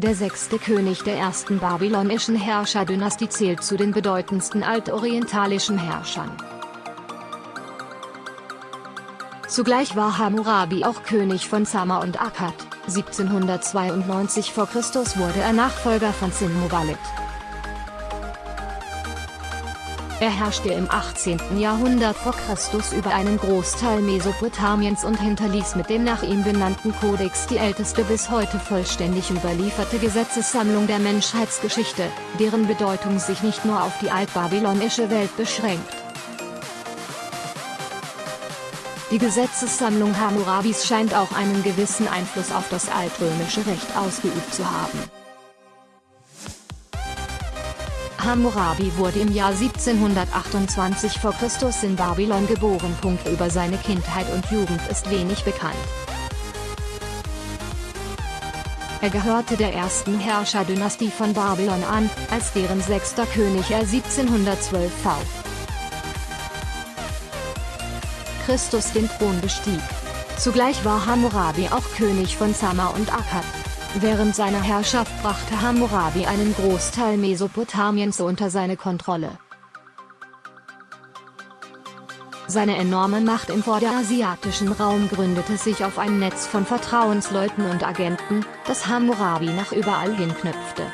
Der sechste König der ersten babylonischen Herrscherdynastie zählt zu den bedeutendsten altorientalischen Herrschern. Zugleich war Hammurabi auch König von Zama und Akkad. 1792 v. Chr. wurde er Nachfolger von Sin-Muballit. Er herrschte im 18. Jahrhundert vor Christus über einen Großteil Mesopotamiens und hinterließ mit dem nach ihm benannten Kodex die älteste bis heute vollständig überlieferte Gesetzessammlung der Menschheitsgeschichte, deren Bedeutung sich nicht nur auf die altbabylonische Welt beschränkt. Die Gesetzessammlung Hammurabis scheint auch einen gewissen Einfluss auf das altrömische Recht ausgeübt zu haben. Hammurabi wurde im Jahr 1728 v. Chr. in Babylon geboren. Über seine Kindheit und Jugend ist wenig bekannt. Er gehörte der ersten Herrscherdynastie von Babylon an, als deren sechster König er 1712 v. Christus den Thron bestieg. Zugleich war Hammurabi auch König von Zama und Akkad. Während seiner Herrschaft brachte Hammurabi einen Großteil Mesopotamiens unter seine Kontrolle. Seine enorme Macht im vorderasiatischen Raum gründete sich auf ein Netz von Vertrauensleuten und Agenten, das Hammurabi nach überall hin knüpfte.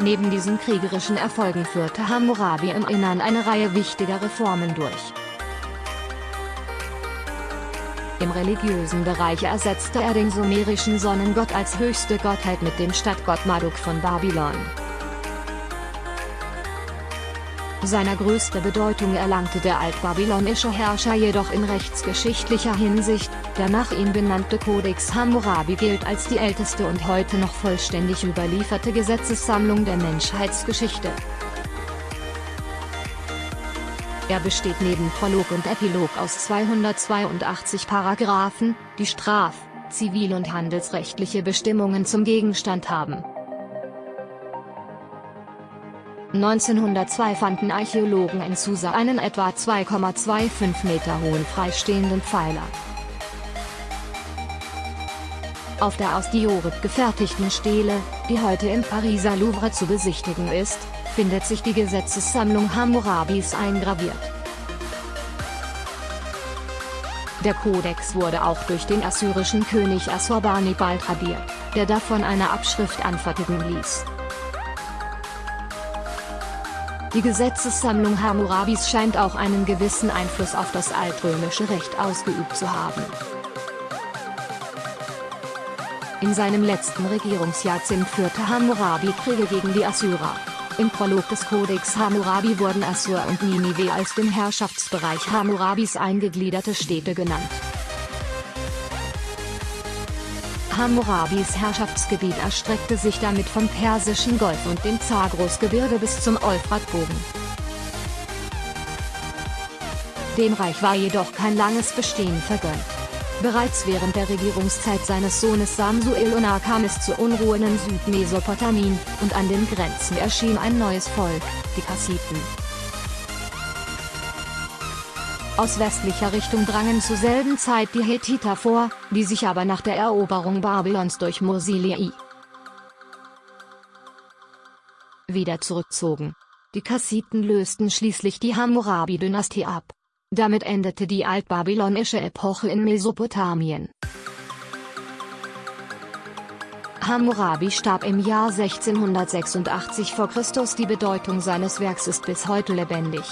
Neben diesen kriegerischen Erfolgen führte Hammurabi im Innern eine Reihe wichtiger Reformen durch. Im religiösen Bereich ersetzte er den sumerischen Sonnengott als höchste Gottheit mit dem Stadtgott Marduk von Babylon. Seiner größte Bedeutung erlangte der altbabylonische Herrscher jedoch in rechtsgeschichtlicher Hinsicht, der nach ihm benannte Kodex Hammurabi gilt als die älteste und heute noch vollständig überlieferte Gesetzessammlung der Menschheitsgeschichte. Er besteht neben Prolog und Epilog aus 282 Paragraphen, die straf-, zivil- und handelsrechtliche Bestimmungen zum Gegenstand haben. 1902 fanden Archäologen in Susa einen etwa 2,25 Meter hohen freistehenden Pfeiler. Auf der aus Diorit gefertigten Stele, die heute im Pariser Louvre zu besichtigen ist, findet sich die Gesetzessammlung Hammurabis eingraviert. Der Kodex wurde auch durch den assyrischen König Assurbanipal tradiert, der davon eine Abschrift anfertigen ließ. Die Gesetzessammlung Hammurabis scheint auch einen gewissen Einfluss auf das altrömische Recht ausgeübt zu haben. In seinem letzten Regierungsjahrzehnt führte Hammurabi Kriege gegen die Assyrer. Im Prolog des Kodex Hammurabi wurden Assur und Ninive als den Herrschaftsbereich Hammurabis eingegliederte Städte genannt. Hammurabis Herrschaftsgebiet erstreckte sich damit vom Persischen Golf und dem Zagros-Gebirge bis zum Euphratbogen. Dem Reich war jedoch kein langes Bestehen vergönnt. Bereits während der Regierungszeit seines Sohnes Samsuiluna kam es zu Unruhen in Südmesopotamien, und an den Grenzen erschien ein neues Volk, die Kassiten. Aus westlicher Richtung drangen zur selben Zeit die Hethiter vor, die sich aber nach der Eroberung Babylons durch Mosilii wieder zurückzogen. Die Kassiten lösten schließlich die Hammurabi-Dynastie ab. Damit endete die altbabylonische Epoche in Mesopotamien. Hammurabi starb im Jahr 1686 v. Chr. Die Bedeutung seines Werks ist bis heute lebendig.